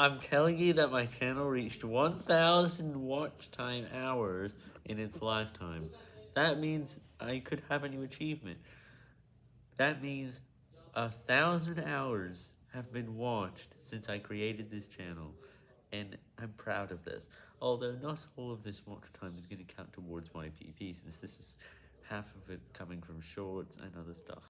I'm telling you that my channel reached 1,000 watch time hours in its lifetime. That means I could have a new achievement. That means a thousand hours have been watched since I created this channel, and I'm proud of this. Although not all of this watch time is going to count towards my PP, since this is half of it coming from shorts and other stuff.